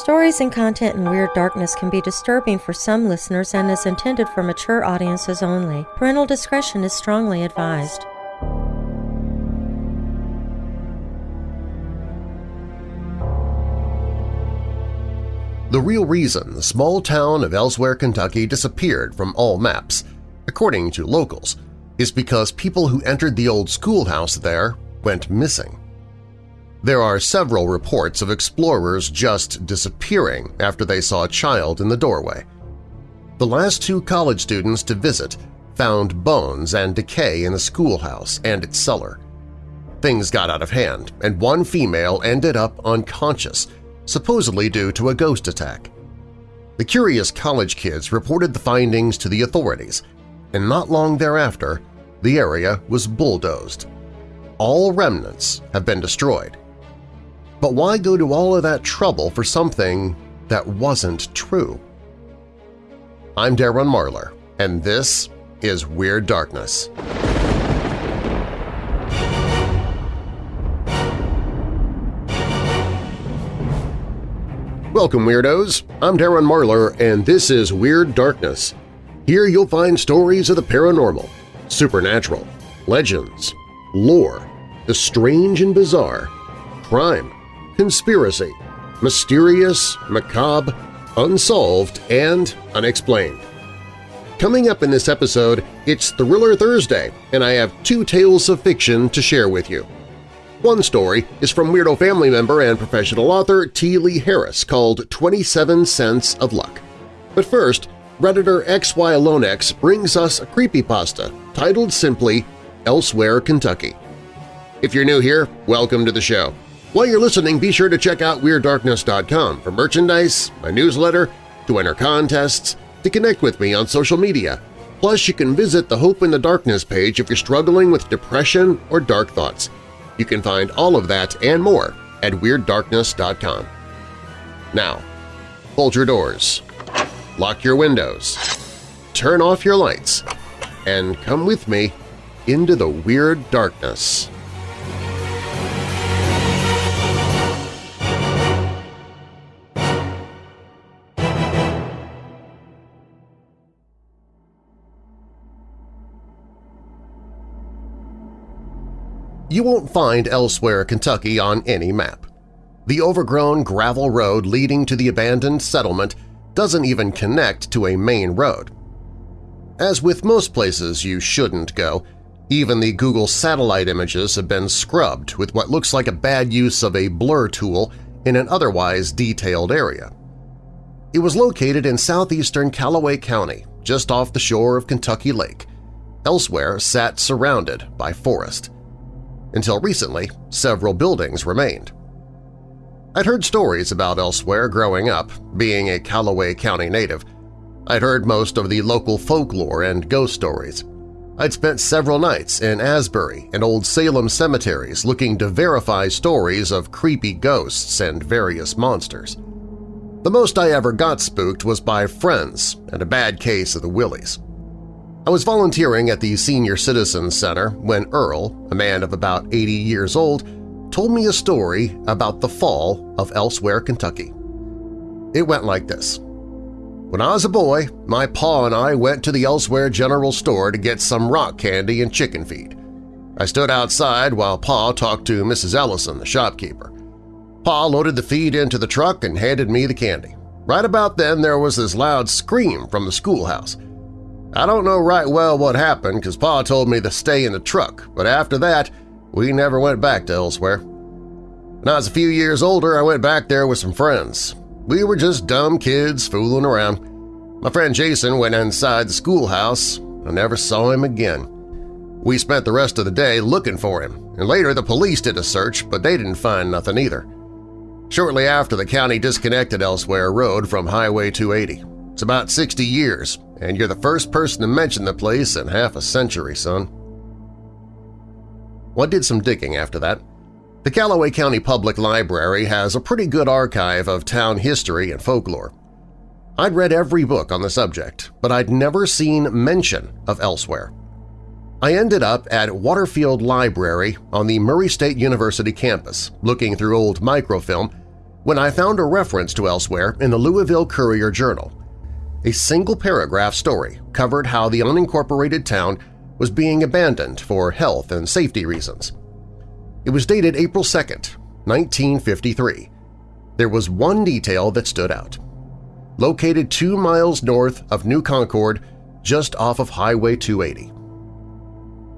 Stories and content in Weird Darkness can be disturbing for some listeners and is intended for mature audiences only. Parental discretion is strongly advised. The real reason the small town of Elsewhere, Kentucky disappeared from all maps, according to locals, is because people who entered the old schoolhouse there went missing. There are several reports of explorers just disappearing after they saw a child in the doorway. The last two college students to visit found bones and decay in the schoolhouse and its cellar. Things got out of hand, and one female ended up unconscious, supposedly due to a ghost attack. The curious college kids reported the findings to the authorities, and not long thereafter, the area was bulldozed. All remnants have been destroyed. But why go to all of that trouble for something that wasn't true? I'm Darren Marlar, and this is Weird Darkness. Welcome, Weirdos! I'm Darren Marlar, and this is Weird Darkness. Here you'll find stories of the paranormal, supernatural, legends, lore, the strange and bizarre, crime, conspiracy, mysterious, macabre, unsolved, and unexplained. Coming up in this episode, it's Thriller Thursday, and I have two tales of fiction to share with you. One story is from Weirdo family member and professional author T. Lee Harris called 27 Cents of Luck. But first, Redditor XYLonex brings us a creepypasta titled simply Elsewhere, Kentucky. If you're new here, welcome to the show. While you're listening, be sure to check out WeirdDarkness.com for merchandise, my newsletter, to enter contests, to connect with me on social media. Plus, you can visit the Hope in the Darkness page if you're struggling with depression or dark thoughts. You can find all of that and more at WeirdDarkness.com. Now, hold your doors, lock your windows, turn off your lights, and come with me into the Weird Darkness. You won't find Elsewhere, Kentucky on any map. The overgrown gravel road leading to the abandoned settlement doesn't even connect to a main road. As with most places you shouldn't go, even the Google satellite images have been scrubbed with what looks like a bad use of a blur tool in an otherwise detailed area. It was located in southeastern Calloway County, just off the shore of Kentucky Lake. Elsewhere sat surrounded by forest. Until recently, several buildings remained. I'd heard stories about Elsewhere growing up, being a Calloway County native. I'd heard most of the local folklore and ghost stories. I'd spent several nights in Asbury and Old Salem cemeteries looking to verify stories of creepy ghosts and various monsters. The most I ever got spooked was by friends and a bad case of the willies. I was volunteering at the Senior Citizens Center when Earl, a man of about 80 years old, told me a story about the fall of Elsewhere, Kentucky. It went like this. When I was a boy, my pa and I went to the Elsewhere General Store to get some rock candy and chicken feed. I stood outside while Pa talked to Mrs. Ellison, the shopkeeper. Pa loaded the feed into the truck and handed me the candy. Right about then there was this loud scream from the schoolhouse. I don't know right well what happened because Pa told me to stay in the truck, but after that, we never went back to elsewhere. When I was a few years older, I went back there with some friends. We were just dumb kids fooling around. My friend Jason went inside the schoolhouse. I never saw him again. We spent the rest of the day looking for him, and later the police did a search, but they didn't find nothing either. Shortly after, the county disconnected Elsewhere Road from Highway 280. It's about 60 years, and you're the first person to mention the place in half a century, son. What did some digging after that. The Calloway County Public Library has a pretty good archive of town history and folklore. I'd read every book on the subject, but I'd never seen mention of Elsewhere. I ended up at Waterfield Library on the Murray State University campus, looking through old microfilm, when I found a reference to elsewhere in the Louisville Courier-Journal. A single paragraph story covered how the unincorporated town was being abandoned for health and safety reasons. It was dated April 2, 1953. There was one detail that stood out. Located two miles north of New Concord, just off of Highway 280.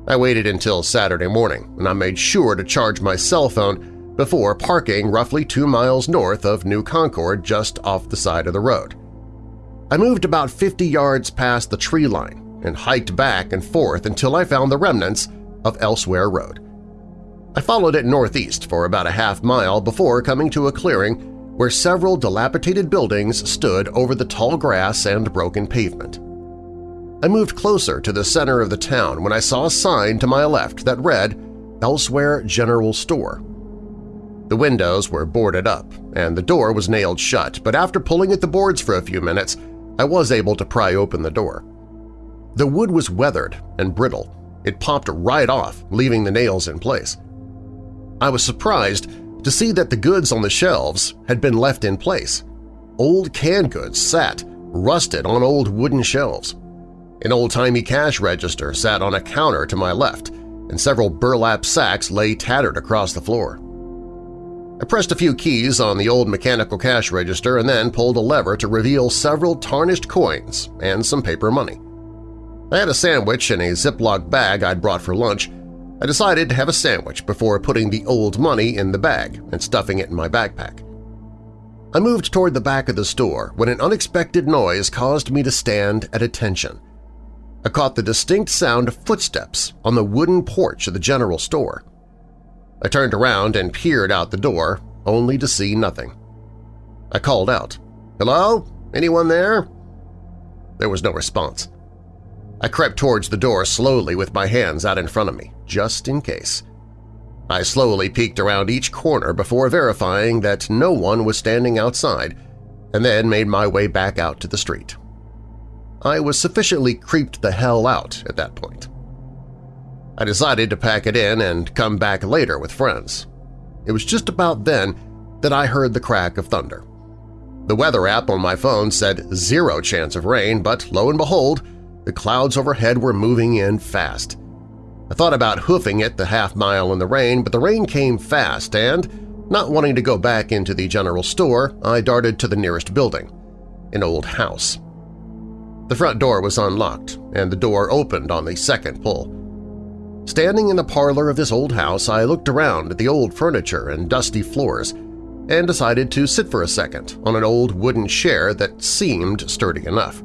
I waited until Saturday morning, and I made sure to charge my cell phone before parking roughly two miles north of New Concord just off the side of the road. I moved about 50 yards past the tree line and hiked back and forth until I found the remnants of Elsewhere Road. I followed it northeast for about a half mile before coming to a clearing where several dilapidated buildings stood over the tall grass and broken pavement. I moved closer to the center of the town when I saw a sign to my left that read, Elsewhere General Store. The windows were boarded up, and the door was nailed shut, but after pulling at the boards for a few minutes, I was able to pry open the door. The wood was weathered and brittle. It popped right off, leaving the nails in place. I was surprised to see that the goods on the shelves had been left in place. Old canned goods sat, rusted on old wooden shelves. An old-timey cash register sat on a counter to my left, and several burlap sacks lay tattered across the floor. I pressed a few keys on the old mechanical cash register and then pulled a lever to reveal several tarnished coins and some paper money. I had a sandwich in a Ziploc bag I'd brought for lunch. I decided to have a sandwich before putting the old money in the bag and stuffing it in my backpack. I moved toward the back of the store when an unexpected noise caused me to stand at attention. I caught the distinct sound of footsteps on the wooden porch of the general store. I turned around and peered out the door, only to see nothing. I called out, "'Hello? Anyone there?' There was no response. I crept towards the door slowly with my hands out in front of me, just in case. I slowly peeked around each corner before verifying that no one was standing outside, and then made my way back out to the street. I was sufficiently creeped the hell out at that point. I decided to pack it in and come back later with friends. It was just about then that I heard the crack of thunder. The weather app on my phone said zero chance of rain, but lo and behold, the clouds overhead were moving in fast. I thought about hoofing it the half mile in the rain, but the rain came fast and, not wanting to go back into the general store, I darted to the nearest building, an old house. The front door was unlocked, and the door opened on the second pull. Standing in the parlor of this old house, I looked around at the old furniture and dusty floors and decided to sit for a second on an old wooden chair that seemed sturdy enough.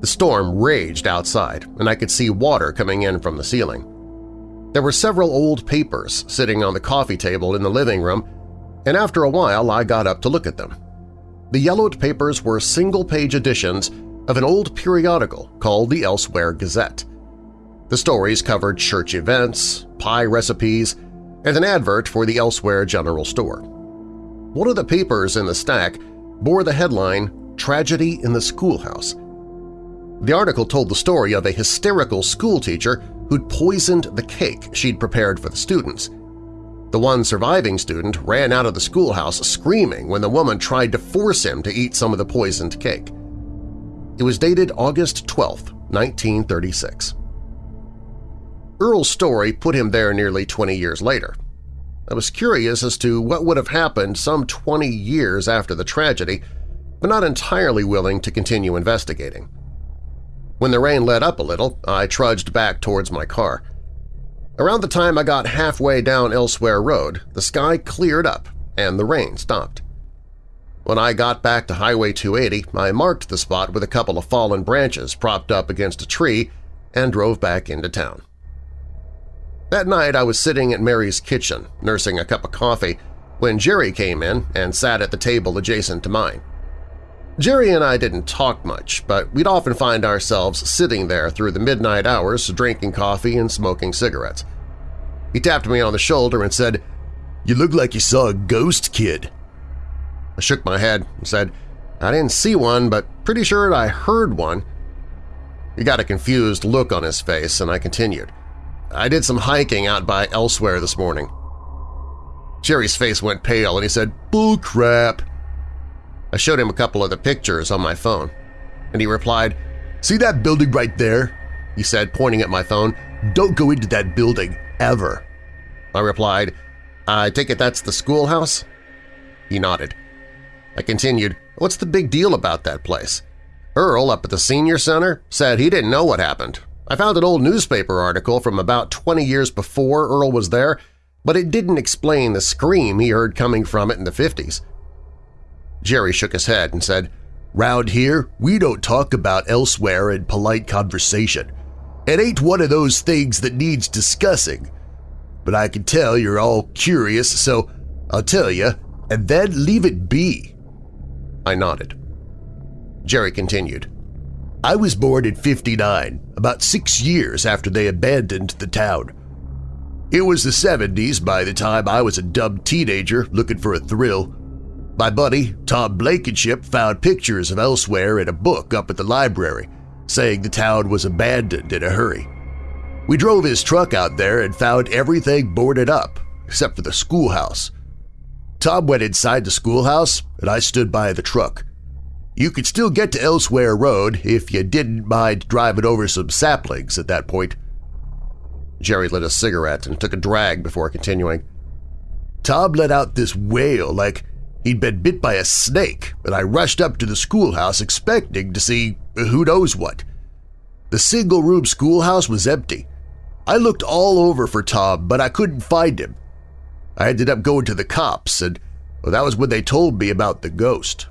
The storm raged outside, and I could see water coming in from the ceiling. There were several old papers sitting on the coffee table in the living room, and after a while I got up to look at them. The yellowed papers were single-page editions of an old periodical called the Elsewhere Gazette. The stories covered church events, pie recipes, and an advert for the Elsewhere General Store. One of the papers in the stack bore the headline, Tragedy in the Schoolhouse. The article told the story of a hysterical schoolteacher who'd poisoned the cake she'd prepared for the students. The one surviving student ran out of the schoolhouse screaming when the woman tried to force him to eat some of the poisoned cake. It was dated August 12, 1936. Earl's story put him there nearly 20 years later. I was curious as to what would have happened some 20 years after the tragedy, but not entirely willing to continue investigating. When the rain let up a little, I trudged back towards my car. Around the time I got halfway down Elsewhere Road, the sky cleared up and the rain stopped. When I got back to Highway 280, I marked the spot with a couple of fallen branches propped up against a tree and drove back into town. That night I was sitting at Mary's kitchen, nursing a cup of coffee, when Jerry came in and sat at the table adjacent to mine. Jerry and I didn't talk much, but we'd often find ourselves sitting there through the midnight hours drinking coffee and smoking cigarettes. He tapped me on the shoulder and said, "'You look like you saw a ghost, kid.' I shook my head and said, I didn't see one, but pretty sure I heard one. He got a confused look on his face, and I continued. I did some hiking out by elsewhere this morning. Jerry's face went pale and he said, Bull crap. I showed him a couple of the pictures on my phone, and he replied, See that building right there? He said, pointing at my phone. Don't go into that building, ever. I replied, I take it that's the schoolhouse? He nodded. I continued, What's the big deal about that place? Earl up at the senior center said he didn't know what happened. I found an old newspaper article from about 20 years before Earl was there, but it didn't explain the scream he heard coming from it in the 50s. Jerry shook his head and said, Round here, we don't talk about elsewhere in polite conversation. It ain't one of those things that needs discussing. But I can tell you're all curious, so I'll tell you, and then leave it be. I nodded. Jerry continued. I was born in 59, about six years after they abandoned the town. It was the 70s by the time I was a dumb teenager looking for a thrill. My buddy, Tom Blankenship, found pictures of elsewhere in a book up at the library, saying the town was abandoned in a hurry. We drove his truck out there and found everything boarded up, except for the schoolhouse. Tom went inside the schoolhouse, and I stood by the truck. You could still get to Elsewhere Road if you didn't mind driving over some saplings at that point. Jerry lit a cigarette and took a drag before continuing. Tom let out this wail like he'd been bit by a snake, and I rushed up to the schoolhouse expecting to see who knows what. The single-room schoolhouse was empty. I looked all over for Tom, but I couldn't find him. I ended up going to the cops, and well, that was when they told me about the ghost.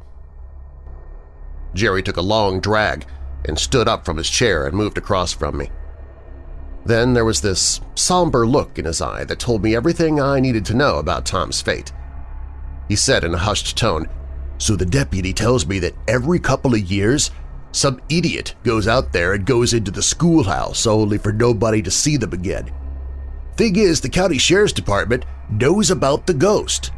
Jerry took a long drag and stood up from his chair and moved across from me. Then there was this somber look in his eye that told me everything I needed to know about Tom's fate. He said in a hushed tone, So the deputy tells me that every couple of years some idiot goes out there and goes into the schoolhouse only for nobody to see them again. Thing is, the county sheriff's department knows about the ghost.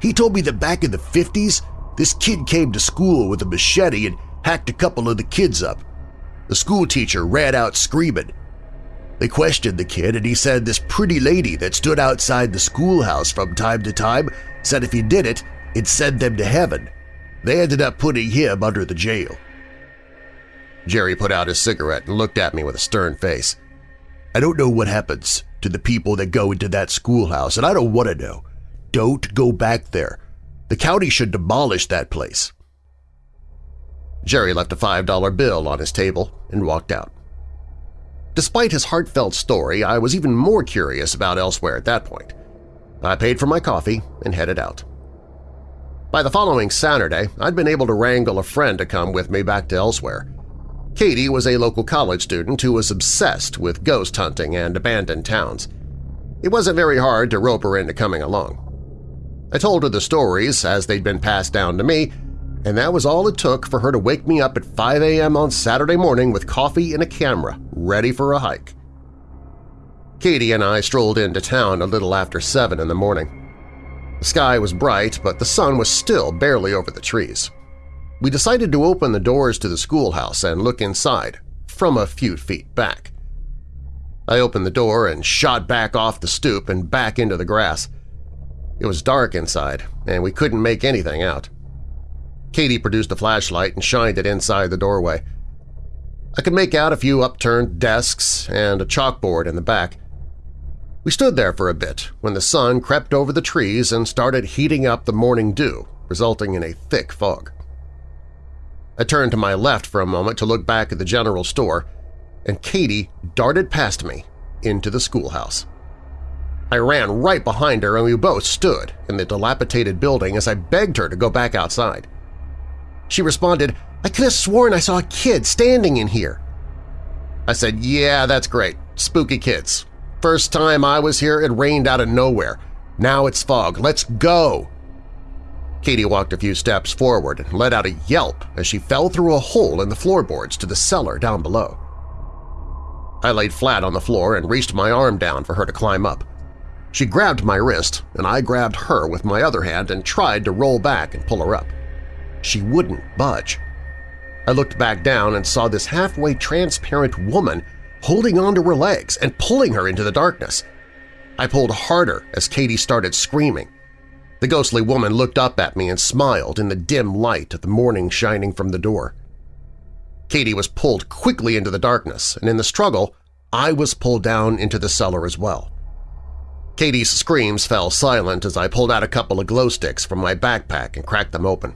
He told me that back in the 50s, this kid came to school with a machete and hacked a couple of the kids up. The school teacher ran out screaming. They questioned the kid and he said this pretty lady that stood outside the schoolhouse from time to time said if he did it, it'd send them to heaven. They ended up putting him under the jail. Jerry put out his cigarette and looked at me with a stern face. I don't know what happens to the people that go into that schoolhouse, and I don't want to know. Don't go back there. The county should demolish that place. Jerry left a $5 bill on his table and walked out. Despite his heartfelt story, I was even more curious about elsewhere at that point. I paid for my coffee and headed out. By the following Saturday, I'd been able to wrangle a friend to come with me back to elsewhere. Katie was a local college student who was obsessed with ghost hunting and abandoned towns. It wasn't very hard to rope her into coming along. I told her the stories as they'd been passed down to me, and that was all it took for her to wake me up at 5 a.m. on Saturday morning with coffee and a camera, ready for a hike. Katie and I strolled into town a little after 7 in the morning. The sky was bright, but the sun was still barely over the trees. We decided to open the doors to the schoolhouse and look inside, from a few feet back. I opened the door and shot back off the stoop and back into the grass. It was dark inside, and we couldn't make anything out. Katie produced a flashlight and shined it inside the doorway. I could make out a few upturned desks and a chalkboard in the back. We stood there for a bit when the sun crept over the trees and started heating up the morning dew, resulting in a thick fog. I turned to my left for a moment to look back at the general store, and Katie darted past me into the schoolhouse. I ran right behind her and we both stood in the dilapidated building as I begged her to go back outside. She responded, I could have sworn I saw a kid standing in here. I said, yeah, that's great. Spooky kids. First time I was here, it rained out of nowhere. Now it's fog. Let's go! Katie walked a few steps forward and let out a yelp as she fell through a hole in the floorboards to the cellar down below. I laid flat on the floor and reached my arm down for her to climb up. She grabbed my wrist, and I grabbed her with my other hand and tried to roll back and pull her up. She wouldn't budge. I looked back down and saw this halfway transparent woman holding onto her legs and pulling her into the darkness. I pulled harder as Katie started screaming. The ghostly woman looked up at me and smiled in the dim light of the morning shining from the door. Katie was pulled quickly into the darkness, and in the struggle, I was pulled down into the cellar as well. Katie's screams fell silent as I pulled out a couple of glow sticks from my backpack and cracked them open.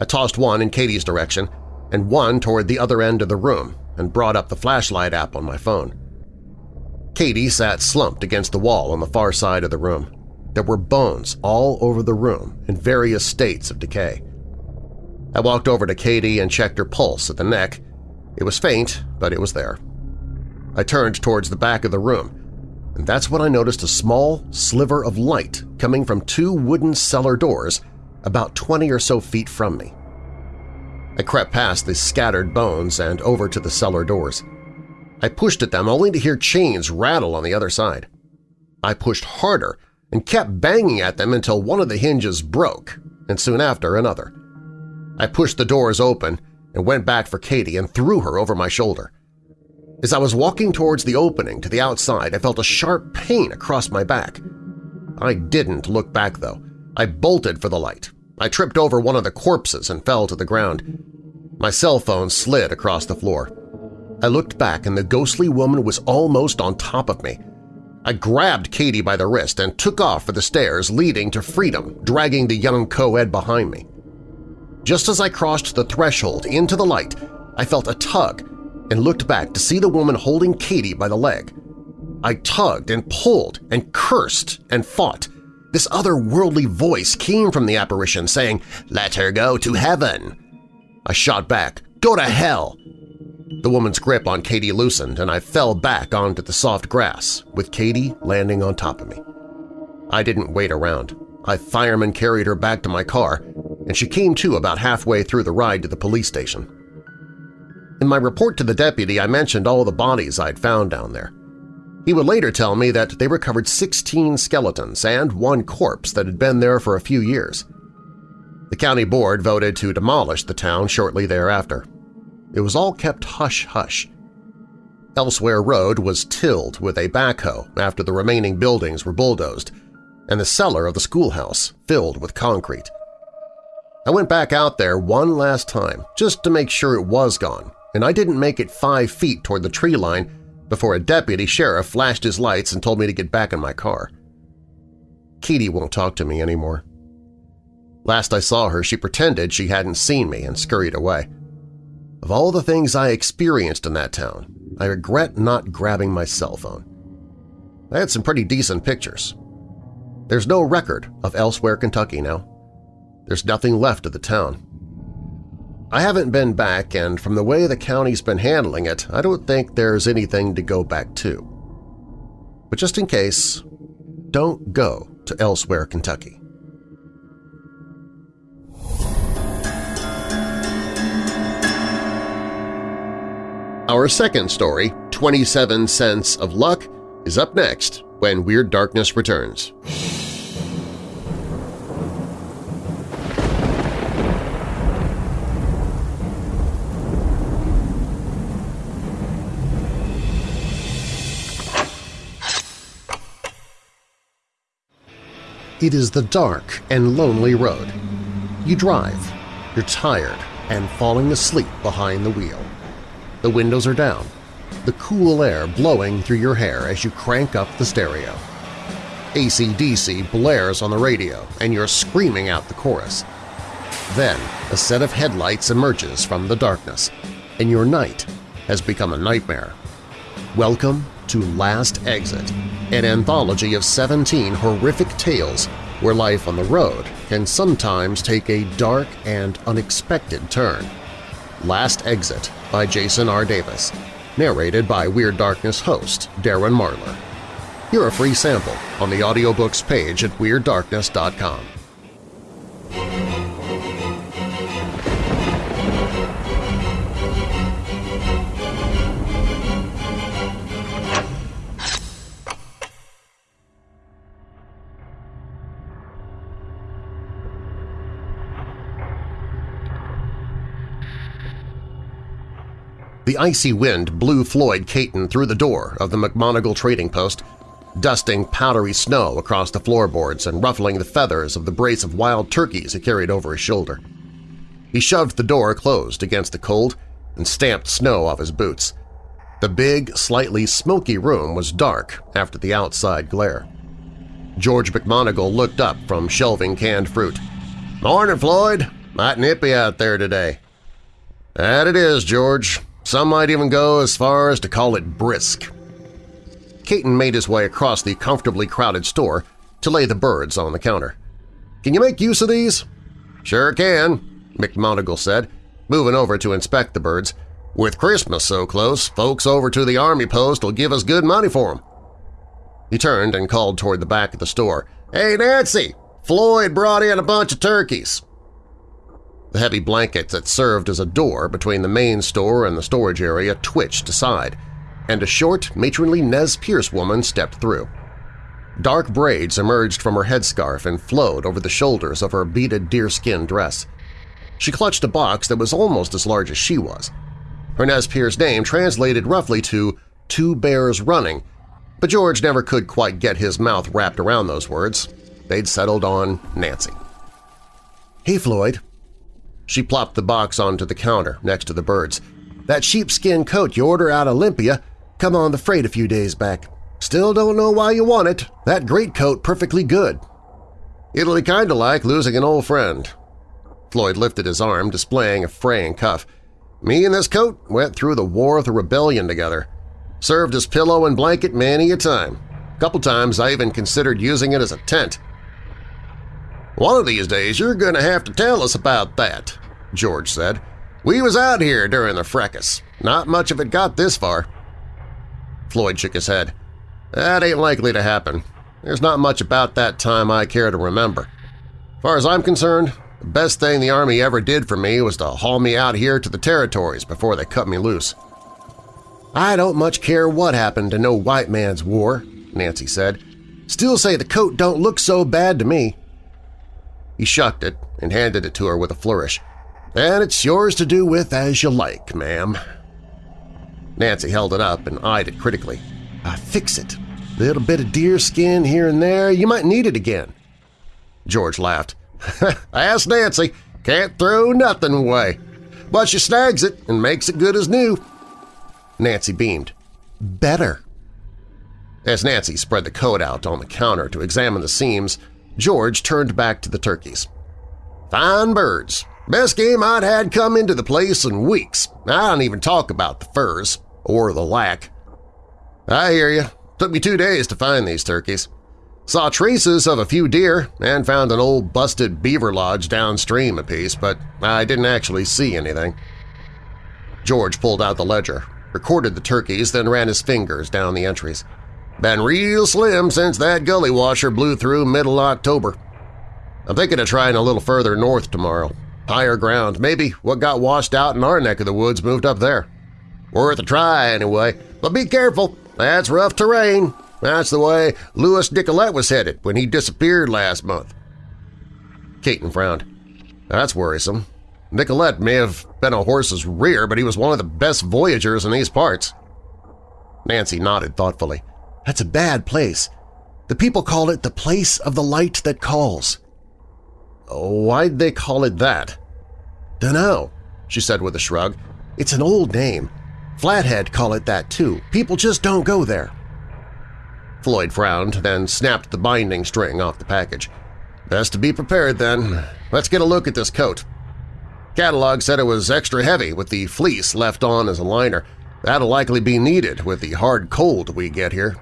I tossed one in Katie's direction and one toward the other end of the room and brought up the flashlight app on my phone. Katie sat slumped against the wall on the far side of the room. There were bones all over the room in various states of decay. I walked over to Katie and checked her pulse at the neck. It was faint, but it was there. I turned towards the back of the room, and that's when I noticed a small sliver of light coming from two wooden cellar doors about 20 or so feet from me. I crept past the scattered bones and over to the cellar doors. I pushed at them only to hear chains rattle on the other side. I pushed harder and kept banging at them until one of the hinges broke, and soon after another. I pushed the doors open and went back for Katie and threw her over my shoulder. As I was walking towards the opening to the outside, I felt a sharp pain across my back. I didn't look back, though. I bolted for the light. I tripped over one of the corpses and fell to the ground. My cell phone slid across the floor. I looked back and the ghostly woman was almost on top of me. I grabbed Katie by the wrist and took off for the stairs leading to freedom, dragging the young co-ed behind me. Just as I crossed the threshold into the light, I felt a tug and looked back to see the woman holding Katie by the leg. I tugged and pulled and cursed and fought. This otherworldly voice came from the apparition saying, "'Let her go to heaven!' I shot back, "'Go to hell!' The woman's grip on Katie loosened, and I fell back onto the soft grass, with Katie landing on top of me. I didn't wait around. I fireman carried her back to my car, and she came to about halfway through the ride to the police station. In my report to the deputy, I mentioned all the bodies I'd found down there. He would later tell me that they recovered 16 skeletons and one corpse that had been there for a few years. The county board voted to demolish the town shortly thereafter. It was all kept hush-hush. Elsewhere Road was tilled with a backhoe after the remaining buildings were bulldozed, and the cellar of the schoolhouse filled with concrete. I went back out there one last time just to make sure it was gone, and I didn't make it five feet toward the tree line before a deputy sheriff flashed his lights and told me to get back in my car. Katie won't talk to me anymore. Last I saw her, she pretended she hadn't seen me and scurried away. Of all the things I experienced in that town, I regret not grabbing my cell phone. I had some pretty decent pictures. There's no record of Elsewhere, Kentucky now. There's nothing left of the town. I haven't been back, and from the way the county's been handling it, I don't think there's anything to go back to. But just in case, don't go to Elsewhere, Kentucky. Our second story, 27 Cents of Luck, is up next when Weird Darkness returns. It is the dark and lonely road. You drive, you're tired and falling asleep behind the wheel. The windows are down, the cool air blowing through your hair as you crank up the stereo. ACDC blares on the radio and you're screaming out the chorus. Then a set of headlights emerges from the darkness, and your night has become a nightmare. Welcome to Last Exit, an anthology of 17 horrific tales where life on the road can sometimes take a dark and unexpected turn. Last Exit by Jason R. Davis, narrated by Weird Darkness host Darren Marlar. Hear a free sample on the audiobooks page at WeirdDarkness.com. The icy wind blew Floyd Caton through the door of the McMonigle Trading Post, dusting powdery snow across the floorboards and ruffling the feathers of the brace of wild turkeys he carried over his shoulder. He shoved the door closed against the cold and stamped snow off his boots. The big, slightly smoky room was dark after the outside glare. George McMonigal looked up from shelving canned fruit. "'Morning, Floyd! Might nippy out there today.' "'That it is, George. Some might even go as far as to call it brisk.' Caton made his way across the comfortably crowded store to lay the birds on the counter. "'Can you make use of these?' "'Sure can,' McMonigal said, moving over to inspect the birds. With Christmas so close, folks over to the Army post will give us good money for 'em. He turned and called toward the back of the store. "'Hey, Nancy! Floyd brought in a bunch of turkeys!' The heavy blanket that served as a door between the main store and the storage area twitched aside, and a short, matronly Nez Perce woman stepped through. Dark braids emerged from her headscarf and flowed over the shoulders of her beaded deerskin dress. She clutched a box that was almost as large as she was. Her Nez Perce name translated roughly to Two Bears Running, but George never could quite get his mouth wrapped around those words. They'd settled on Nancy. "'Hey, Floyd,' She plopped the box onto the counter next to the birds. That sheepskin coat you order out of Olympia come on the freight a few days back. Still don't know why you want it. That great coat perfectly good. It'll be kinda like losing an old friend. Floyd lifted his arm, displaying a fraying cuff. Me and this coat went through the War of the Rebellion together. Served as pillow and blanket many a time. Couple times I even considered using it as a tent. One of these days you're going to have to tell us about that, George said. We was out here during the fracas. Not much of it got this far. Floyd shook his head. That ain't likely to happen. There's not much about that time I care to remember. As far as I'm concerned, the best thing the Army ever did for me was to haul me out here to the territories before they cut me loose. I don't much care what happened to no white man's war, Nancy said. Still say the coat don't look so bad to me. He shucked it and handed it to her with a flourish. And it's yours to do with as you like, ma'am. Nancy held it up and eyed it critically. I fix it. Little bit of deer skin here and there, you might need it again. George laughed. "I ask Nancy. Can't throw nothing away. But she snags it and makes it good as new. Nancy beamed. Better. As Nancy spread the coat out on the counter to examine the seams, George turned back to the turkeys. Fine birds. Best game I'd had come into the place in weeks. I don't even talk about the furs, or the lack. I hear you. Took me two days to find these turkeys. Saw traces of a few deer and found an old busted beaver lodge downstream a piece, but I didn't actually see anything. George pulled out the ledger, recorded the turkeys, then ran his fingers down the entries. Been real slim since that gully washer blew through middle October. I'm thinking of trying a little further north tomorrow. Higher ground, maybe what got washed out in our neck of the woods moved up there. Worth a try anyway, but be careful, that's rough terrain. That's the way Louis Nicolette was headed when he disappeared last month. Caton frowned. That's worrisome. Nicolette may have been a horse's rear, but he was one of the best voyagers in these parts. Nancy nodded thoughtfully. That's a bad place. The people call it the place of the light that calls. Why'd they call it that? Dunno, she said with a shrug. It's an old name. Flathead call it that too. People just don't go there. Floyd frowned, then snapped the binding string off the package. Best to be prepared, then. Let's get a look at this coat. Catalog said it was extra heavy with the fleece left on as a liner. That'll likely be needed with the hard cold we get here.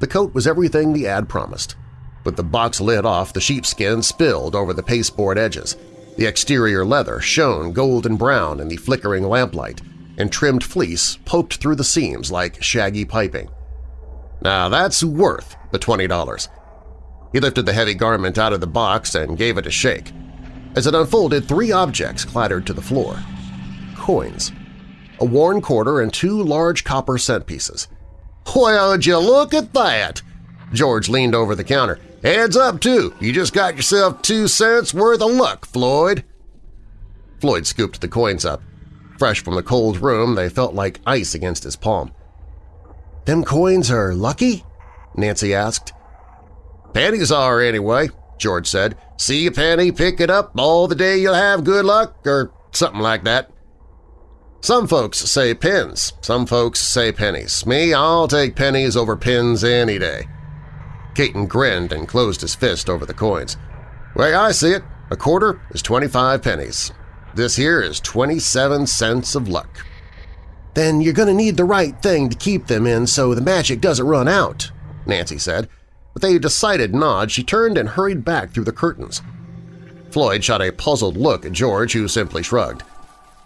The coat was everything the ad promised. With the box lid off, the sheepskin spilled over the pasteboard edges. The exterior leather shone golden brown in the flickering lamplight, and trimmed fleece poked through the seams like shaggy piping. Now that's worth the $20. He lifted the heavy garment out of the box and gave it a shake. As it unfolded, three objects clattered to the floor. Coins. A worn quarter and two large copper cent pieces. Would you look at that? George leaned over the counter. Heads up, too. You just got yourself two cents worth of luck, Floyd. Floyd scooped the coins up. Fresh from the cold room, they felt like ice against his palm. Them coins are lucky? Nancy asked. Pennies are, anyway, George said. See a penny, pick it up, all the day you'll have good luck, or something like that. Some folks say pins, some folks say pennies. Me, I'll take pennies over pins any day. Caton grinned and closed his fist over the coins. Way I see it, a quarter is 25 pennies. This here is 27 cents of luck. Then you're going to need the right thing to keep them in so the magic doesn't run out, Nancy said. With a decided nod, she turned and hurried back through the curtains. Floyd shot a puzzled look at George, who simply shrugged.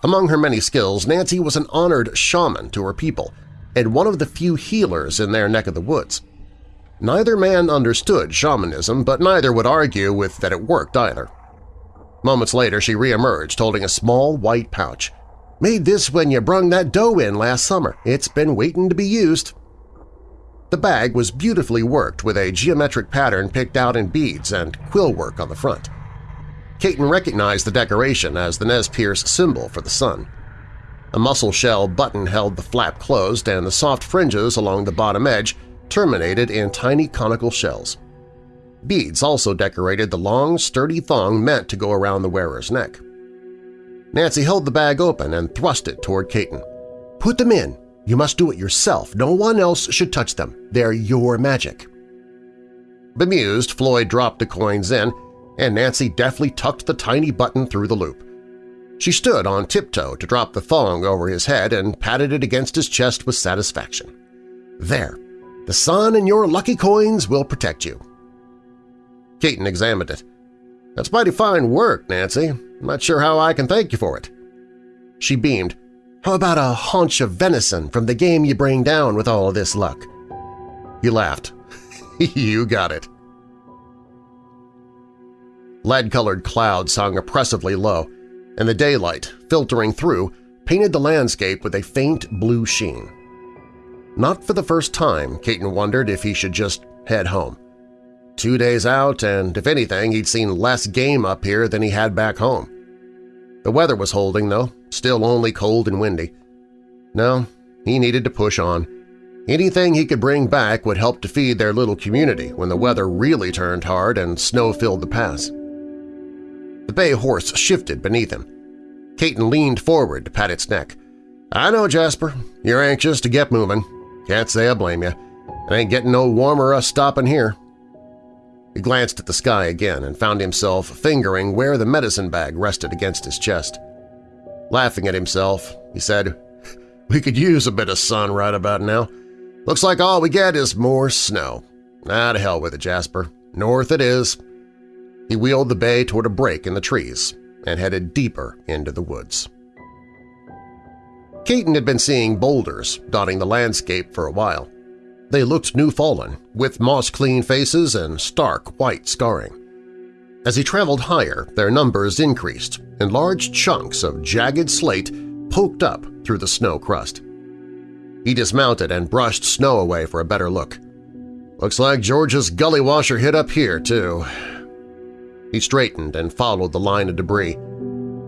Among her many skills, Nancy was an honored shaman to her people and one of the few healers in their neck of the woods. Neither man understood shamanism, but neither would argue with that it worked either. Moments later she reemerged holding a small white pouch. "'Made this when you brung that dough in last summer. It's been waiting to be used.' The bag was beautifully worked with a geometric pattern picked out in beads and quill work on the front. Caton recognized the decoration as the Nez Perce symbol for the sun. A mussel shell button held the flap closed and the soft fringes along the bottom edge terminated in tiny conical shells. Beads also decorated the long, sturdy thong meant to go around the wearer's neck. Nancy held the bag open and thrust it toward Caton. "'Put them in. You must do it yourself. No one else should touch them. They're your magic.' Bemused, Floyd dropped the coins in, and Nancy deftly tucked the tiny button through the loop. She stood on tiptoe to drop the thong over his head and patted it against his chest with satisfaction. There, the sun and your lucky coins will protect you. Caton examined it. That's mighty fine work, Nancy. I'm not sure how I can thank you for it. She beamed. How about a haunch of venison from the game you bring down with all this luck? He laughed. you got it. Lead-colored clouds hung oppressively low, and the daylight, filtering through, painted the landscape with a faint blue sheen. Not for the first time, Caton wondered if he should just head home. Two days out, and if anything, he'd seen less game up here than he had back home. The weather was holding, though, still only cold and windy. No, he needed to push on. Anything he could bring back would help to feed their little community when the weather really turned hard and snow filled the pass. The bay horse shifted beneath him. Caton leaned forward to pat its neck. I know, Jasper. You're anxious to get moving. Can't say I blame you. It ain't getting no warmer us stopping here. He glanced at the sky again and found himself fingering where the medicine bag rested against his chest. Laughing at himself, he said, We could use a bit of sun right about now. Looks like all we get is more snow. Ah, to hell with it, Jasper. North it is. He wheeled the bay toward a break in the trees and headed deeper into the woods. Caton had been seeing boulders dotting the landscape for a while. They looked new-fallen, with moss-clean faces and stark white scarring. As he traveled higher, their numbers increased, and large chunks of jagged slate poked up through the snow crust. He dismounted and brushed snow away for a better look. Looks like George's gully washer hit up here, too. He straightened and followed the line of debris.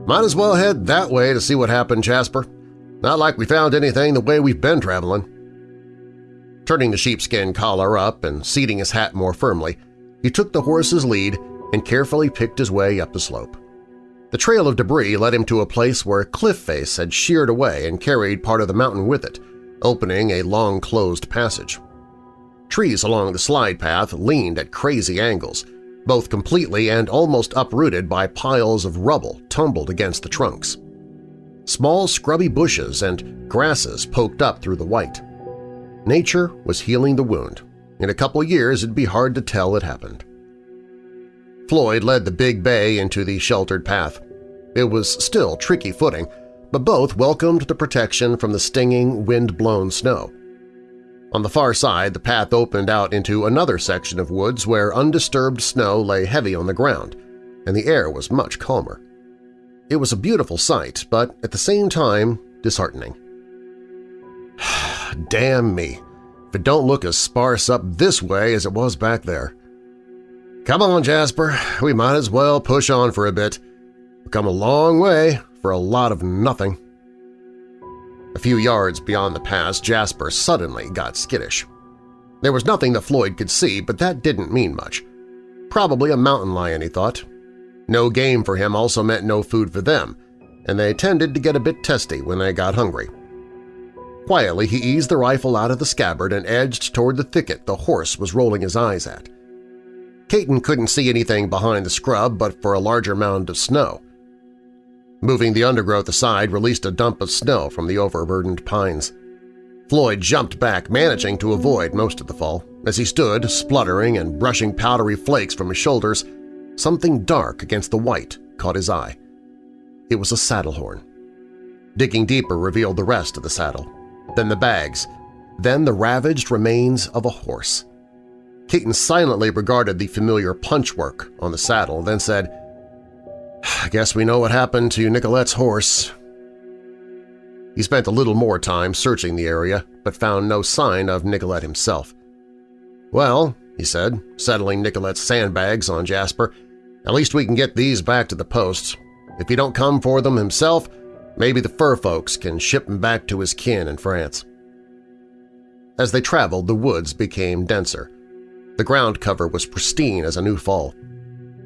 Might as well head that way to see what happened, Jasper. Not like we found anything the way we've been traveling. Turning the sheepskin collar up and seating his hat more firmly, he took the horse's lead and carefully picked his way up the slope. The trail of debris led him to a place where a cliff face had sheared away and carried part of the mountain with it, opening a long closed passage. Trees along the slide path leaned at crazy angles, both completely and almost uprooted by piles of rubble tumbled against the trunks. Small scrubby bushes and grasses poked up through the white. Nature was healing the wound. In a couple years it'd be hard to tell it happened. Floyd led the big bay into the sheltered path. It was still tricky footing, but both welcomed the protection from the stinging, wind-blown snow. On the far side, the path opened out into another section of woods where undisturbed snow lay heavy on the ground, and the air was much calmer. It was a beautiful sight, but at the same time disheartening. Damn me, if it don't look as sparse up this way as it was back there. Come on, Jasper, we might as well push on for a bit. We've come a long way for a lot of nothing. A few yards beyond the pass, Jasper suddenly got skittish. There was nothing that Floyd could see, but that didn't mean much. Probably a mountain lion, he thought. No game for him also meant no food for them, and they tended to get a bit testy when they got hungry. Quietly, he eased the rifle out of the scabbard and edged toward the thicket the horse was rolling his eyes at. Caton couldn't see anything behind the scrub but for a larger mound of snow. Moving the undergrowth aside released a dump of snow from the overburdened pines. Floyd jumped back, managing to avoid most of the fall. As he stood, spluttering and brushing powdery flakes from his shoulders, something dark against the white caught his eye. It was a saddle horn. Digging deeper revealed the rest of the saddle, then the bags, then the ravaged remains of a horse. Caton silently regarded the familiar punchwork on the saddle, then said, I guess we know what happened to Nicolette's horse. He spent a little more time searching the area, but found no sign of Nicolette himself. Well, he said, settling Nicolette's sandbags on Jasper, at least we can get these back to the posts. If he don't come for them himself, maybe the fur folks can ship him back to his kin in France. As they traveled, the woods became denser. The ground cover was pristine as a new fall.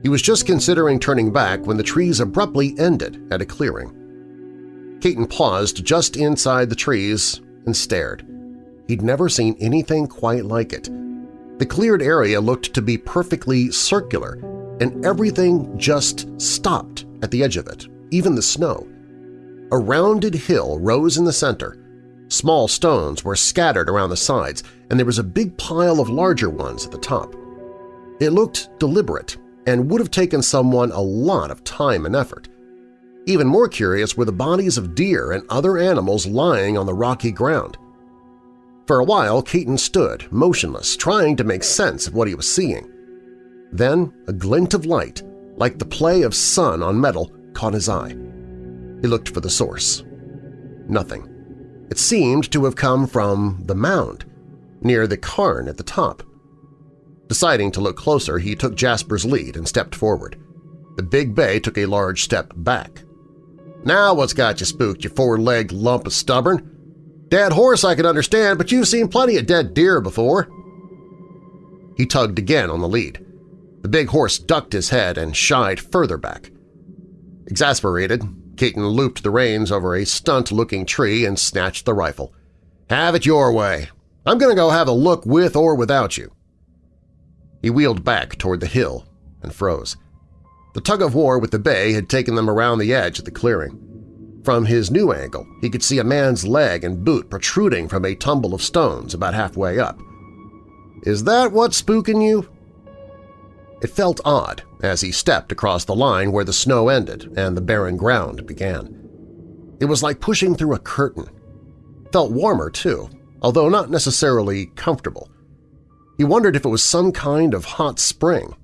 He was just considering turning back when the trees abruptly ended at a clearing. Caton paused just inside the trees and stared. He'd never seen anything quite like it. The cleared area looked to be perfectly circular, and everything just stopped at the edge of it, even the snow. A rounded hill rose in the center. Small stones were scattered around the sides, and there was a big pile of larger ones at the top. It looked deliberate and would have taken someone a lot of time and effort. Even more curious were the bodies of deer and other animals lying on the rocky ground. For a while, Caton stood, motionless, trying to make sense of what he was seeing. Then a glint of light, like the play of sun on metal, caught his eye. He looked for the source. Nothing. It seemed to have come from the mound, near the cairn at the top. Deciding to look closer, he took Jasper's lead and stepped forward. The big bay took a large step back. Now what's got you spooked, you four-legged lump of stubborn? Dead horse I can understand, but you've seen plenty of dead deer before. He tugged again on the lead. The big horse ducked his head and shied further back. Exasperated, Keaton looped the reins over a stunt-looking tree and snatched the rifle. "'Have it your way. I'm going to go have a look with or without you.' He wheeled back toward the hill and froze. The tug-of-war with the bay had taken them around the edge of the clearing. From his new angle, he could see a man's leg and boot protruding from a tumble of stones about halfway up. Is that what's spooking you? It felt odd as he stepped across the line where the snow ended and the barren ground began. It was like pushing through a curtain. Felt warmer, too, although not necessarily comfortable. He wondered if it was some kind of hot spring.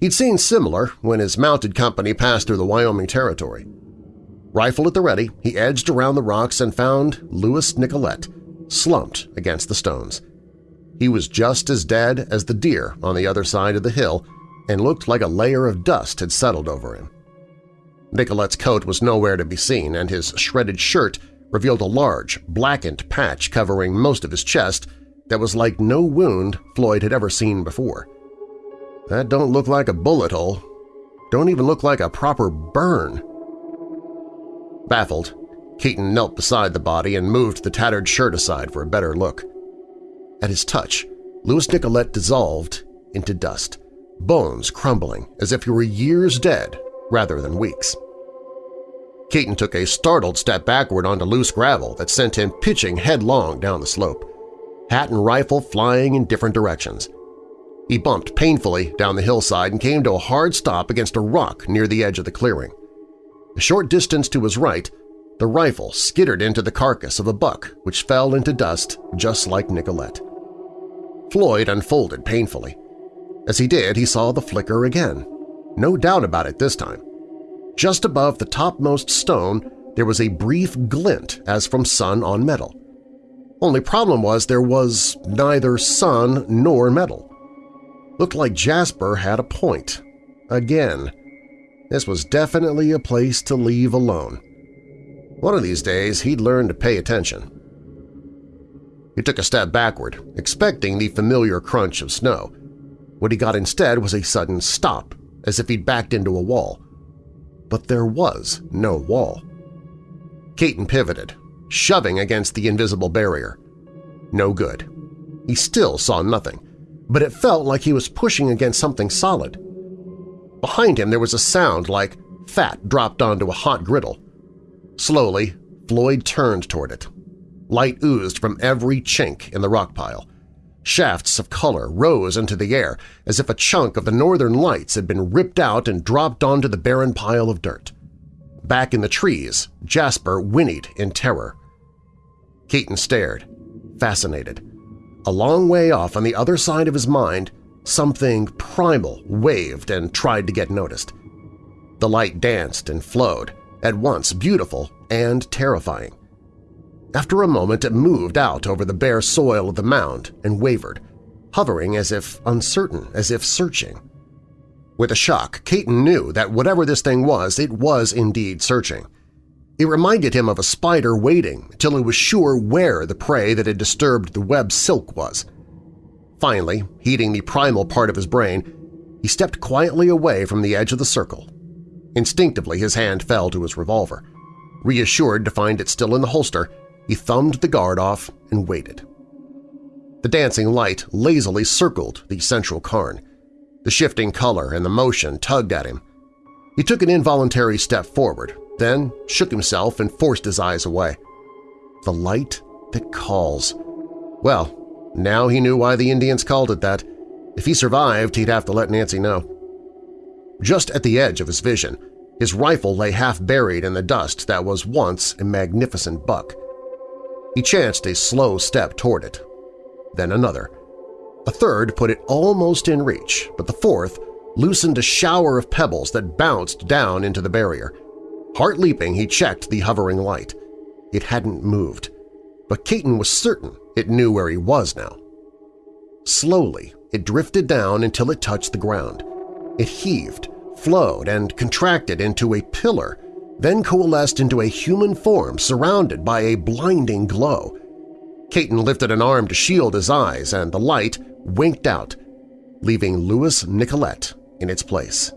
He'd seen similar when his mounted company passed through the Wyoming Territory. Rifle at the ready, he edged around the rocks and found Louis Nicolette, slumped against the stones. He was just as dead as the deer on the other side of the hill and looked like a layer of dust had settled over him. Nicolette's coat was nowhere to be seen, and his shredded shirt revealed a large, blackened patch covering most of his chest that was like no wound Floyd had ever seen before. That don't look like a bullet hole. Don't even look like a proper burn. Baffled, Keaton knelt beside the body and moved the tattered shirt aside for a better look. At his touch, Louis Nicolette dissolved into dust, bones crumbling as if he were years dead rather than weeks. Keaton took a startled step backward onto loose gravel that sent him pitching headlong down the slope, hat and rifle flying in different directions. He bumped painfully down the hillside and came to a hard stop against a rock near the edge of the clearing. A short distance to his right, the rifle skittered into the carcass of a buck which fell into dust just like Nicolette. Floyd unfolded painfully. As he did, he saw the flicker again. No doubt about it this time. Just above the topmost stone there was a brief glint as from sun on metal. Only problem was there was neither sun nor metal. Looked like Jasper had a point. Again. This was definitely a place to leave alone. One of these days he'd learn to pay attention. He took a step backward, expecting the familiar crunch of snow. What he got instead was a sudden stop, as if he'd backed into a wall. But there was no wall. Caton pivoted, shoving against the invisible barrier. No good. He still saw nothing, but it felt like he was pushing against something solid. Behind him there was a sound like fat dropped onto a hot griddle. Slowly, Floyd turned toward it. Light oozed from every chink in the rock pile. Shafts of color rose into the air as if a chunk of the northern lights had been ripped out and dropped onto the barren pile of dirt. Back in the trees, Jasper whinnied in terror. Caton stared, fascinated. A long way off on the other side of his mind, something primal waved and tried to get noticed. The light danced and flowed, at once beautiful and terrifying. After a moment it moved out over the bare soil of the mound and wavered, hovering as if uncertain, as if searching. With a shock, Caton knew that whatever this thing was, it was indeed searching. It reminded him of a spider waiting till he was sure where the prey that had disturbed the web silk was. Finally, heeding the primal part of his brain, he stepped quietly away from the edge of the circle. Instinctively his hand fell to his revolver. Reassured to find it still in the holster, he thumbed the guard off and waited. The dancing light lazily circled the central cairn. The shifting color and the motion tugged at him. He took an involuntary step forward, then shook himself and forced his eyes away. The light that calls. Well, now he knew why the Indians called it that. If he survived, he'd have to let Nancy know. Just at the edge of his vision, his rifle lay half buried in the dust that was once a magnificent buck. He chanced a slow step toward it, then another. A third put it almost in reach, but the fourth loosened a shower of pebbles that bounced down into the barrier. Heart leaping, he checked the hovering light. It hadn't moved, but Caton was certain it knew where he was now. Slowly, it drifted down until it touched the ground. It heaved, flowed, and contracted into a pillar, then coalesced into a human form surrounded by a blinding glow. Caton lifted an arm to shield his eyes, and the light winked out, leaving Louis Nicolette in its place.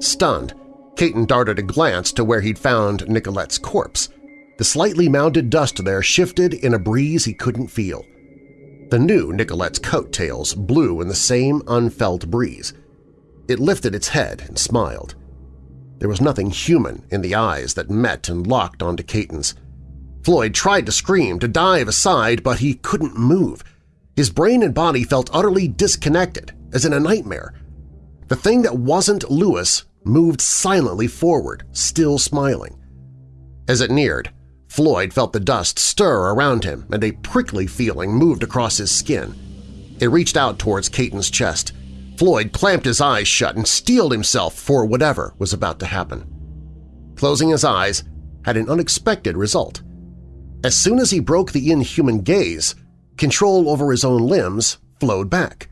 Stunned, Caton darted a glance to where he'd found Nicolette's corpse. The slightly mounded dust there shifted in a breeze he couldn't feel. The new Nicolette's coattails blew in the same unfelt breeze. It lifted its head and smiled. There was nothing human in the eyes that met and locked onto Caton's. Floyd tried to scream, to dive aside, but he couldn't move. His brain and body felt utterly disconnected, as in a nightmare. The thing that wasn't Louis moved silently forward, still smiling. As it neared, Floyd felt the dust stir around him and a prickly feeling moved across his skin. It reached out towards Caton's chest. Floyd clamped his eyes shut and steeled himself for whatever was about to happen. Closing his eyes had an unexpected result. As soon as he broke the inhuman gaze, control over his own limbs flowed back.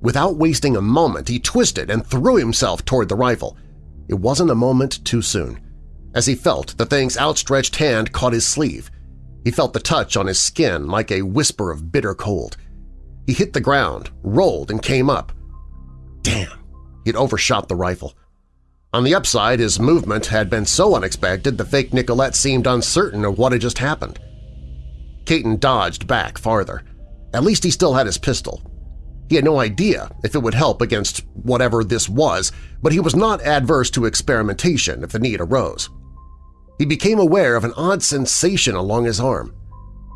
Without wasting a moment, he twisted and threw himself toward the rifle. It wasn't a moment too soon. As he felt, the thing's outstretched hand caught his sleeve. He felt the touch on his skin like a whisper of bitter cold. He hit the ground, rolled, and came up. Damn! He'd overshot the rifle. On the upside, his movement had been so unexpected the fake Nicolette seemed uncertain of what had just happened. Caton dodged back farther. At least he still had his pistol, he had no idea if it would help against whatever this was, but he was not adverse to experimentation if the need arose. He became aware of an odd sensation along his arm.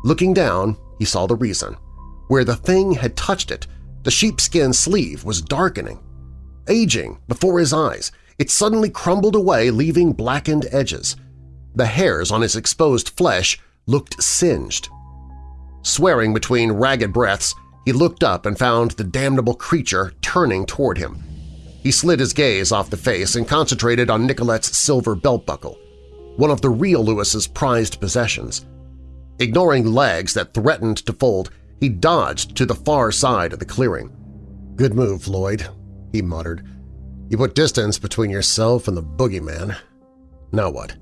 Looking down, he saw the reason. Where the thing had touched it, the sheepskin sleeve was darkening. Aging before his eyes, it suddenly crumbled away leaving blackened edges. The hairs on his exposed flesh looked singed. Swearing between ragged breaths, he looked up and found the damnable creature turning toward him. He slid his gaze off the face and concentrated on Nicolette's silver belt buckle, one of the real Louis's prized possessions. Ignoring legs that threatened to fold, he dodged to the far side of the clearing. "'Good move, Floyd,' he muttered. "'You put distance between yourself and the boogeyman. Now what?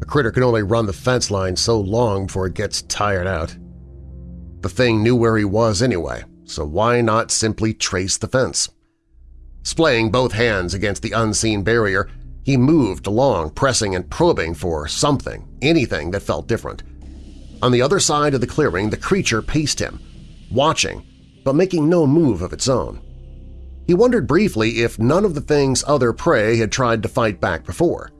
A critter can only run the fence line so long before it gets tired out.' The thing knew where he was anyway, so why not simply trace the fence? Splaying both hands against the unseen barrier, he moved along, pressing and probing for something, anything that felt different. On the other side of the clearing, the creature paced him, watching, but making no move of its own. He wondered briefly if none of the thing's other prey had tried to fight back before.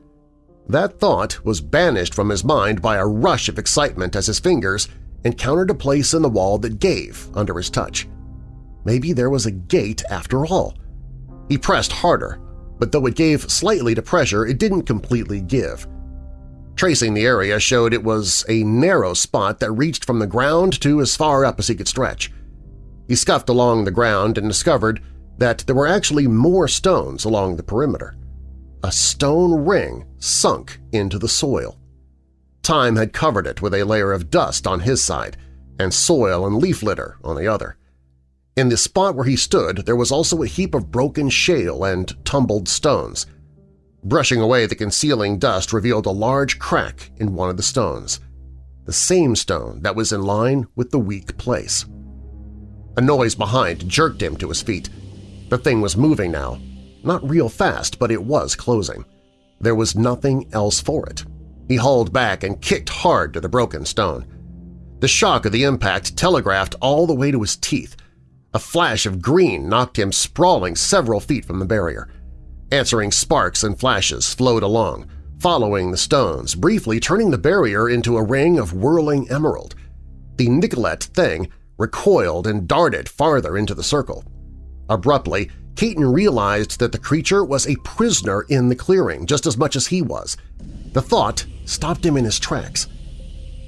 That thought was banished from his mind by a rush of excitement as his fingers encountered a place in the wall that gave under his touch. Maybe there was a gate after all. He pressed harder, but though it gave slightly to pressure, it didn't completely give. Tracing the area showed it was a narrow spot that reached from the ground to as far up as he could stretch. He scuffed along the ground and discovered that there were actually more stones along the perimeter. A stone ring sunk into the soil. Time had covered it with a layer of dust on his side and soil and leaf litter on the other. In the spot where he stood there was also a heap of broken shale and tumbled stones. Brushing away the concealing dust revealed a large crack in one of the stones, the same stone that was in line with the weak place. A noise behind jerked him to his feet. The thing was moving now. Not real fast, but it was closing. There was nothing else for it. He hauled back and kicked hard to the broken stone. The shock of the impact telegraphed all the way to his teeth. A flash of green knocked him sprawling several feet from the barrier. Answering sparks and flashes flowed along, following the stones, briefly turning the barrier into a ring of whirling emerald. The Nicolette thing recoiled and darted farther into the circle. Abruptly, Keaton realized that the creature was a prisoner in the clearing just as much as he was. The thought stopped him in his tracks.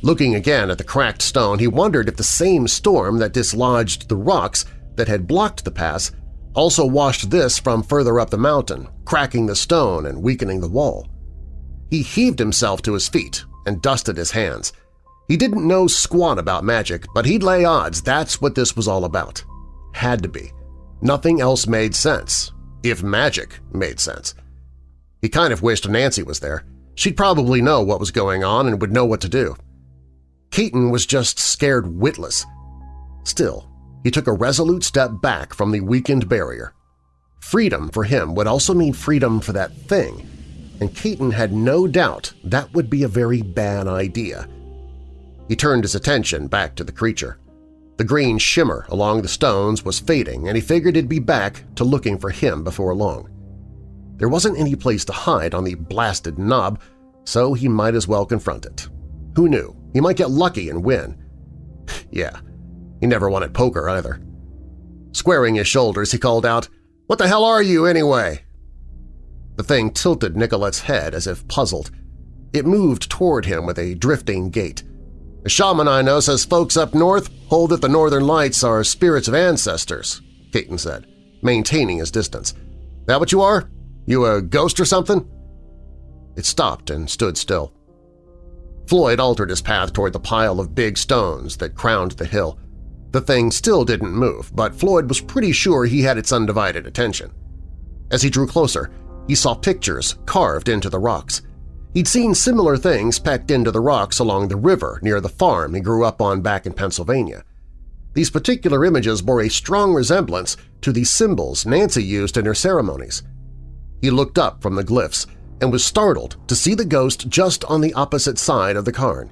Looking again at the cracked stone, he wondered if the same storm that dislodged the rocks that had blocked the pass also washed this from further up the mountain, cracking the stone and weakening the wall. He heaved himself to his feet and dusted his hands. He didn't know squat about magic, but he'd lay odds that's what this was all about. Had to be. Nothing else made sense, if magic made sense. He kind of wished Nancy was there. She'd probably know what was going on and would know what to do. Keaton was just scared witless. Still, he took a resolute step back from the weakened barrier. Freedom for him would also mean freedom for that thing, and Keaton had no doubt that would be a very bad idea. He turned his attention back to the creature. The green shimmer along the stones was fading, and he figured he'd be back to looking for him before long. There wasn't any place to hide on the blasted knob, so he might as well confront it. Who knew? He might get lucky and win. yeah, he never at poker either. Squaring his shoulders, he called out, "'What the hell are you, anyway?' The thing tilted Nicolette's head as if puzzled. It moved toward him with a drifting gait. A shaman I know says folks up north hold that the northern lights are spirits of ancestors, Keaton said, maintaining his distance. That what you are? You a ghost or something? It stopped and stood still. Floyd altered his path toward the pile of big stones that crowned the hill. The thing still didn't move, but Floyd was pretty sure he had its undivided attention. As he drew closer, he saw pictures carved into the rocks. He'd seen similar things pecked into the rocks along the river near the farm he grew up on back in Pennsylvania. These particular images bore a strong resemblance to the symbols Nancy used in her ceremonies. He looked up from the glyphs and was startled to see the ghost just on the opposite side of the cairn.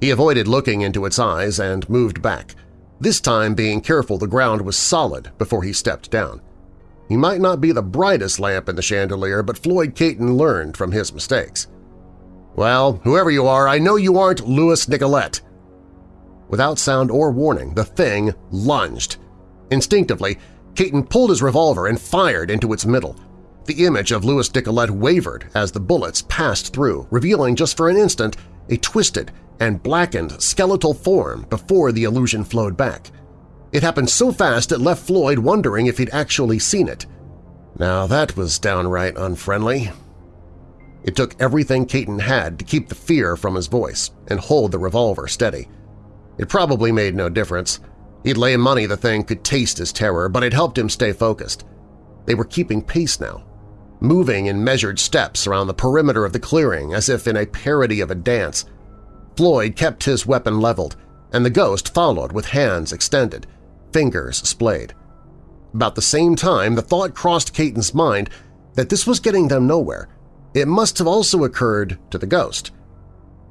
He avoided looking into its eyes and moved back, this time being careful the ground was solid before he stepped down. He might not be the brightest lamp in the chandelier, but Floyd Keaton learned from his mistakes. Well, whoever you are, I know you aren't Louis Nicolette. Without sound or warning, the thing lunged. Instinctively, Keaton pulled his revolver and fired into its middle, the image of Louis Nicolette wavered as the bullets passed through, revealing just for an instant a twisted and blackened skeletal form before the illusion flowed back. It happened so fast it left Floyd wondering if he'd actually seen it. Now that was downright unfriendly. It took everything Keaton had to keep the fear from his voice and hold the revolver steady. It probably made no difference. He'd lay money the thing could taste his terror, but it helped him stay focused. They were keeping pace now, moving in measured steps around the perimeter of the clearing as if in a parody of a dance. Floyd kept his weapon leveled, and the ghost followed with hands extended, fingers splayed. About the same time, the thought crossed Caton's mind that this was getting them nowhere. It must have also occurred to the ghost.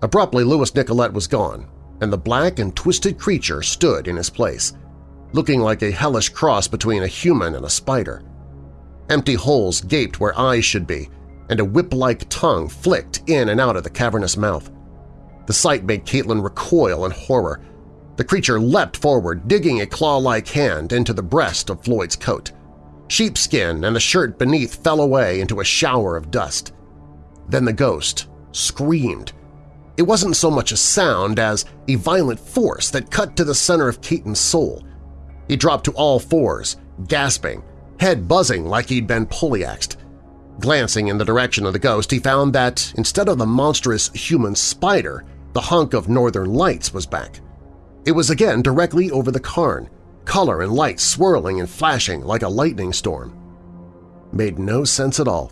Abruptly, Louis Nicolette was gone, and the black and twisted creature stood in his place, looking like a hellish cross between a human and a spider. Empty holes gaped where eyes should be, and a whip-like tongue flicked in and out of the cavernous mouth. The sight made Caton recoil in horror. The creature leapt forward, digging a claw-like hand into the breast of Floyd's coat. Sheepskin and the shirt beneath fell away into a shower of dust. Then the ghost screamed. It wasn't so much a sound as a violent force that cut to the center of Caton's soul. He dropped to all fours, gasping, head buzzing like he'd been polyaxed. Glancing in the direction of the ghost, he found that instead of the monstrous human spider, the hunk of northern lights was back. It was again directly over the cairn, color and light swirling and flashing like a lightning storm. Made no sense at all.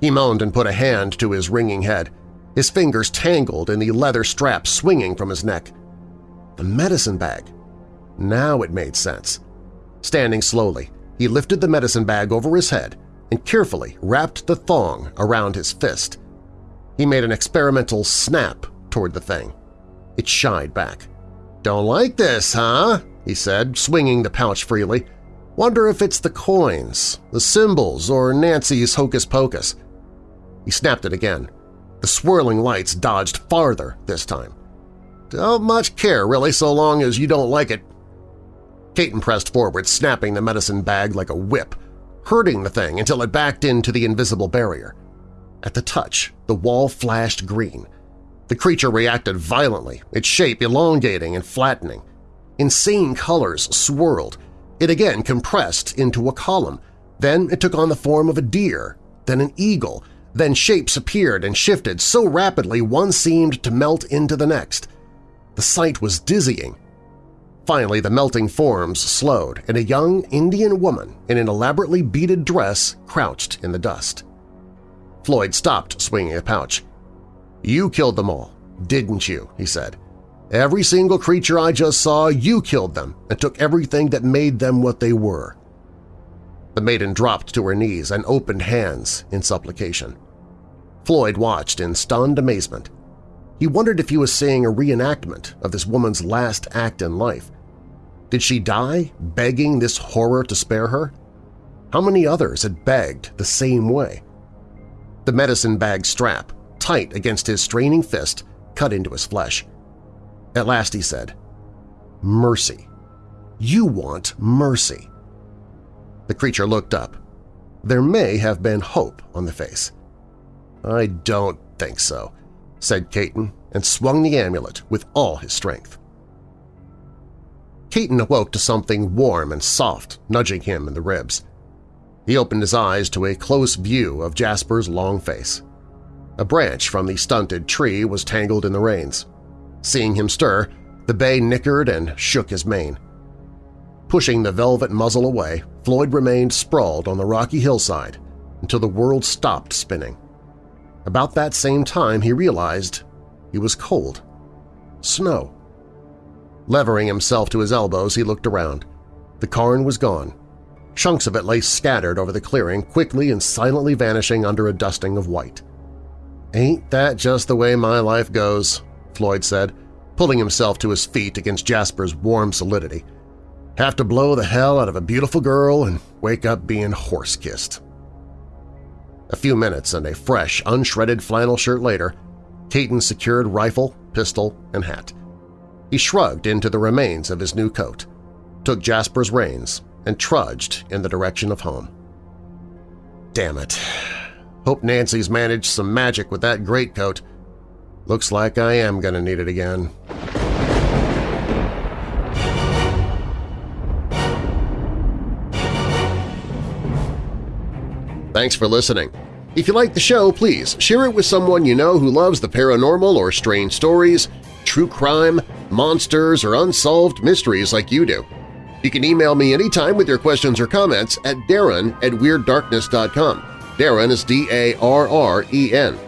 He moaned and put a hand to his ringing head, his fingers tangled in the leather strap swinging from his neck. The medicine bag. Now it made sense. Standing slowly, he lifted the medicine bag over his head and carefully wrapped the thong around his fist. He made an experimental snap toward the thing. It shied back. "'Don't like this, huh?' he said, swinging the pouch freely. "'Wonder if it's the coins, the symbols, or Nancy's hocus-pocus.' He snapped it again. The swirling lights dodged farther this time. "'Don't much care, really, so long as you don't like it.' Caton pressed forward, snapping the medicine bag like a whip, hurting the thing until it backed into the invisible barrier. At the touch, the wall flashed green. The creature reacted violently, its shape elongating and flattening. Insane colors swirled. It again compressed into a column. Then it took on the form of a deer, then an eagle, then shapes appeared and shifted so rapidly one seemed to melt into the next. The sight was dizzying. Finally, the melting forms slowed, and a young Indian woman in an elaborately beaded dress crouched in the dust. Floyd stopped swinging a pouch. You killed them all, didn't you? he said. Every single creature I just saw, you killed them and took everything that made them what they were. The maiden dropped to her knees and opened hands in supplication. Floyd watched in stunned amazement. He wondered if he was seeing a reenactment of this woman's last act in life. Did she die begging this horror to spare her? How many others had begged the same way? The medicine bag strap tight against his straining fist, cut into his flesh. At last he said, Mercy. You want mercy. The creature looked up. There may have been hope on the face. I don't think so, said Caton and swung the amulet with all his strength. Caton awoke to something warm and soft nudging him in the ribs. He opened his eyes to a close view of Jasper's long face. A branch from the stunted tree was tangled in the reins. Seeing him stir, the bay nickered and shook his mane. Pushing the velvet muzzle away, Floyd remained sprawled on the rocky hillside until the world stopped spinning. About that same time he realized he was cold. Snow. Levering himself to his elbows, he looked around. The cairn was gone. Chunks of it lay scattered over the clearing, quickly and silently vanishing under a dusting of white. "'Ain't that just the way my life goes?' Floyd said, pulling himself to his feet against Jasper's warm solidity. "'Have to blow the hell out of a beautiful girl and wake up being horse-kissed.' A few minutes and a fresh, unshredded flannel shirt later, Caton secured rifle, pistol, and hat. He shrugged into the remains of his new coat, took Jasper's reins, and trudged in the direction of home. Damn it. Hope Nancy's managed some magic with that greatcoat. Looks like I am going to need it again. Thanks for listening. If you like the show, please share it with someone you know who loves the paranormal or strange stories, true crime, monsters, or unsolved mysteries like you do. You can email me anytime with your questions or comments at darren at WeirdDarkness.com. Darren is D-A-R-R-E-N.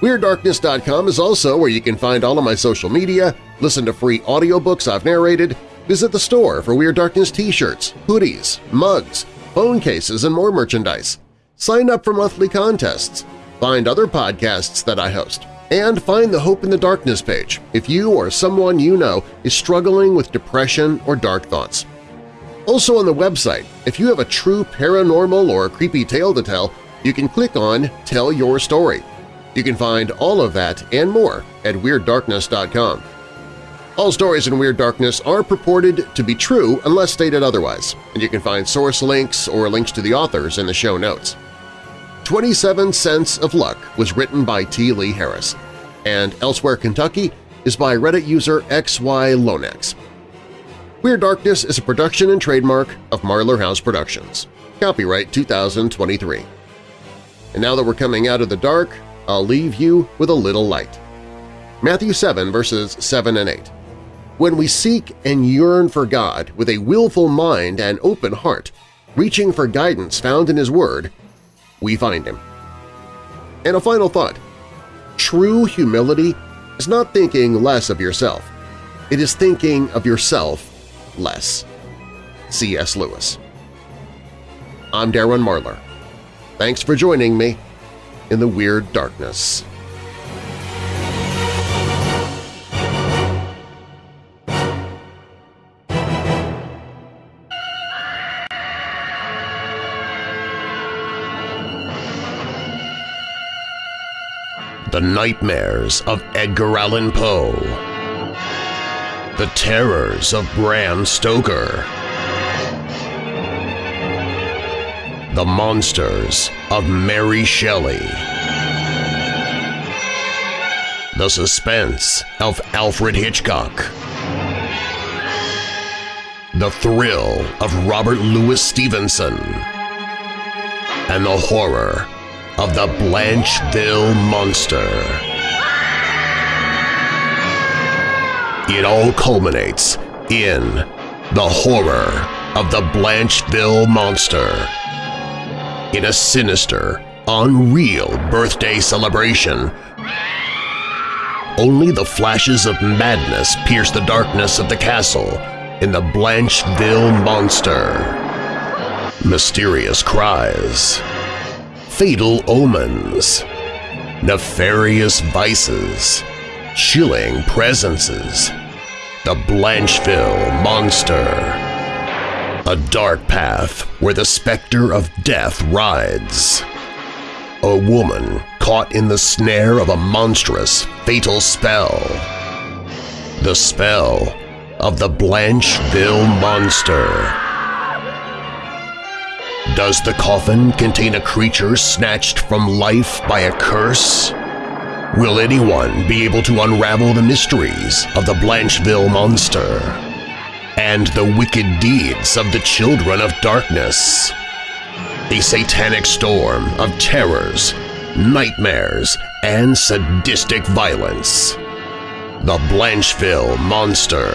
WeirdDarkness.com is also where you can find all of my social media, listen to free audiobooks I've narrated, visit the store for Weird Darkness t-shirts, hoodies, mugs, phone cases, and more merchandise. Sign up for monthly contests, find other podcasts that I host, and find the Hope in the Darkness page if you or someone you know is struggling with depression or dark thoughts. Also on the website, if you have a true paranormal or creepy tale to tell, you can click on Tell Your Story. You can find all of that and more at WeirdDarkness.com. All stories in Weird Darkness are purported to be true unless stated otherwise, and you can find source links or links to the authors in the show notes. 27 Cents of Luck was written by T. Lee Harris, and Elsewhere Kentucky is by Reddit user XYLonex. Weird Darkness is a production and trademark of Marlar House Productions. Copyright 2023. And now that we're coming out of the dark, I'll leave you with a little light. Matthew 7 verses 7 and 8. When we seek and yearn for God with a willful mind and open heart, reaching for guidance found in His Word, we find Him. And a final thought. True humility is not thinking less of yourself. It is thinking of yourself less. C.S. Lewis I'm Darren Marlar. Thanks for joining me in the Weird Darkness. The Nightmares of Edgar Allan Poe The Terrors of Bram Stoker The Monsters of Mary Shelley. The Suspense of Alfred Hitchcock. The Thrill of Robert Louis Stevenson. And the Horror of the Blancheville Monster. It all culminates in the horror of the Blancheville Monster in a sinister, unreal birthday celebration. Only the flashes of madness pierce the darkness of the castle in the Blancheville Monster. Mysterious cries, fatal omens, nefarious vices, chilling presences. The Blancheville Monster. A dark path where the specter of death rides. A woman caught in the snare of a monstrous, fatal spell. The spell of the Blancheville Monster. Does the coffin contain a creature snatched from life by a curse? Will anyone be able to unravel the mysteries of the Blancheville Monster? and the wicked deeds of the children of darkness. A satanic storm of terrors, nightmares, and sadistic violence. The Blancheville Monster.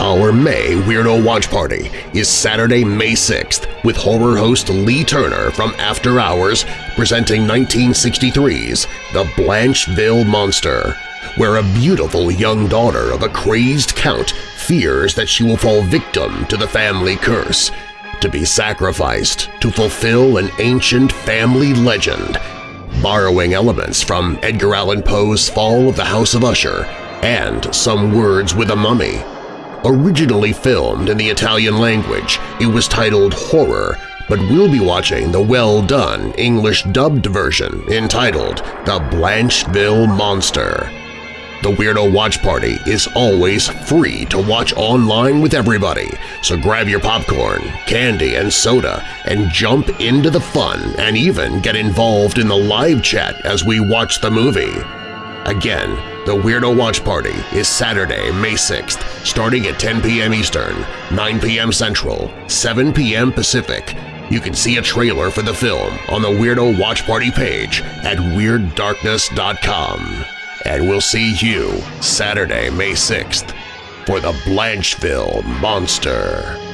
Our May Weirdo Watch Party is Saturday, May 6th with horror host Lee Turner from After Hours presenting 1963's The Blancheville Monster, where a beautiful young daughter of a crazed count fears that she will fall victim to the family curse, to be sacrificed to fulfill an ancient family legend, borrowing elements from Edgar Allan Poe's Fall of the House of Usher and Some Words with a Mummy. Originally filmed in the Italian language, it was titled Horror, but we'll be watching the well-done English-dubbed version entitled The Blancheville Monster. The Weirdo Watch Party is always free to watch online with everybody, so grab your popcorn, candy, and soda and jump into the fun and even get involved in the live chat as we watch the movie. Again, the Weirdo Watch Party is Saturday, May 6th, starting at 10 p.m. Eastern, 9 p.m. Central, 7 p.m. Pacific. You can see a trailer for the film on the Weirdo Watch Party page at WeirdDarkness.com and we'll see you Saturday, May 6th for the Blancheville Monster.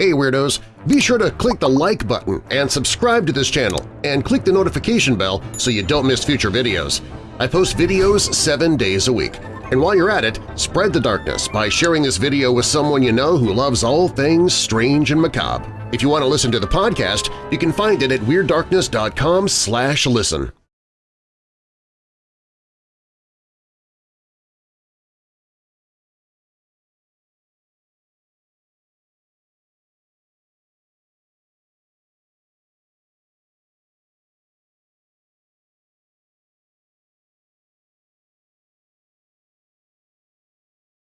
Hey Weirdos! Be sure to click the like button and subscribe to this channel and click the notification bell so you don't miss future videos. I post videos seven days a week. And while you're at it, spread the darkness by sharing this video with someone you know who loves all things strange and macabre. If you want to listen to the podcast, you can find it at WeirdDarkness.com listen.